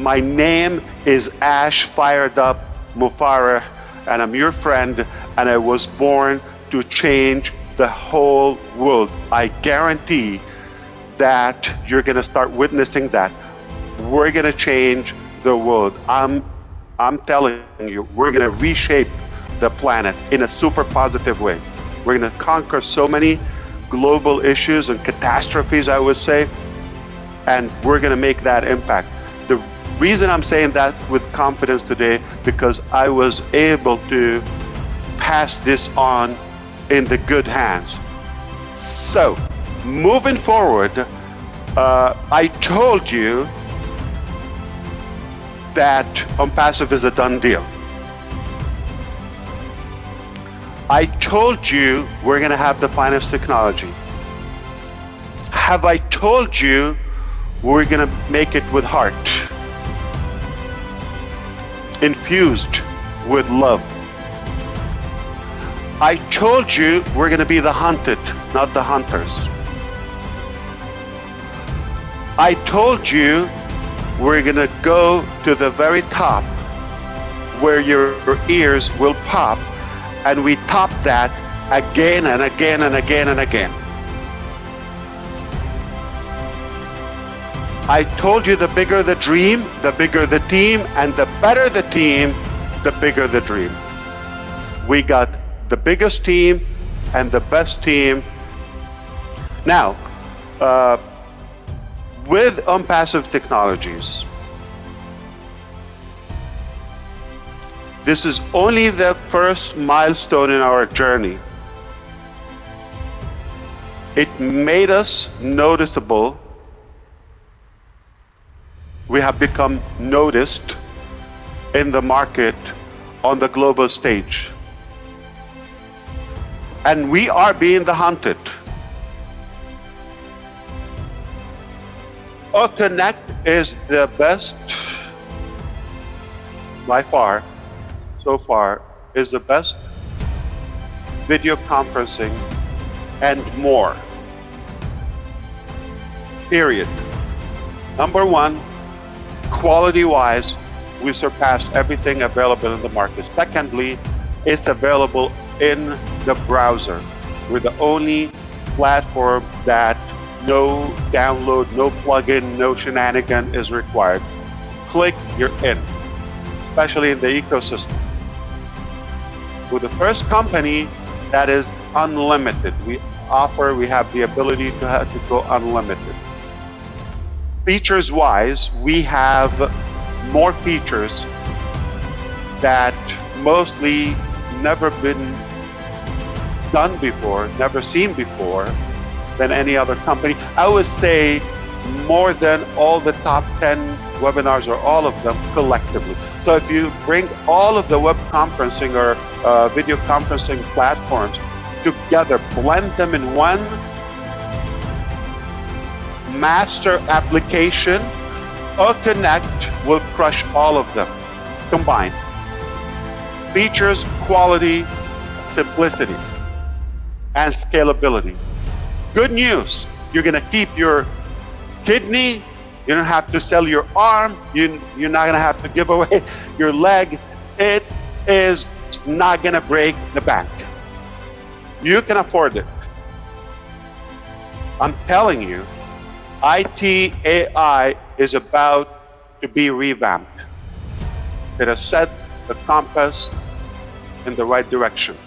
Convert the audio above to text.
My name is Ash Fired Up Mufareh, and I'm your friend, and I was born to change the whole world. I guarantee that you're going to start witnessing that. We're going to change the world. I'm, I'm telling you, we're going to reshape the planet in a super positive way. We're going to conquer so many global issues and catastrophes, I would say, and we're going to make that impact. Reason I'm saying that with confidence today, because I was able to pass this on in the good hands. So, moving forward, uh, I told you that OnPassive is a done deal. I told you we're going to have the finest technology. Have I told you we're going to make it with heart? Infused with love. I told you we're going to be the hunted, not the hunters. I told you we're going to go to the very top where your ears will pop and we top that again and again and again and again. I told you the bigger the dream, the bigger the team, and the better the team, the bigger the dream. We got the biggest team and the best team. Now, uh, with OnPassive technologies, This is only the first milestone in our journey. It made us noticeable. We have become noticed in the market on the global stage. And we are being the hunted. Connect is the best by far so far is the best video conferencing and more. Period. Number one, quality-wise, we surpassed everything available in the market. Secondly, it's available in the browser. We're the only platform that no download, no plugin, no shenanigan is required. Click, you're in, especially in the ecosystem We're the first company that is unlimited. We offer, we have the ability to, have, to go unlimited. Features wise, we have more features that mostly never been done before, never seen before than any other company. I would say more than all the top 10 webinars or all of them collectively. So if you bring all of the web conferencing or uh, video conferencing platforms together, blend them in one master application, O-Connect will crush all of them combined. Features, quality, simplicity, and scalability. Good news, you're going to keep your kidney, you don't have to sell your arm, you, you're not going to have to give away your leg. It is not going to break the bank. You can afford it. I'm telling you, IT AI is about to be revamped. It has set the compass in the right direction.